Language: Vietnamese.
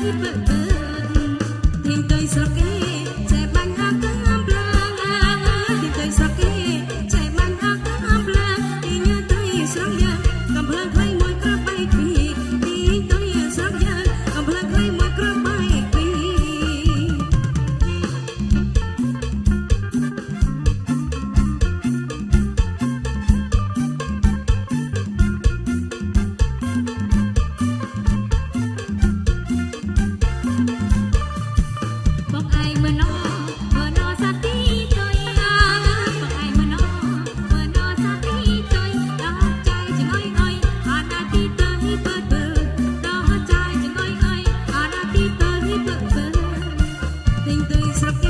Thank you. accept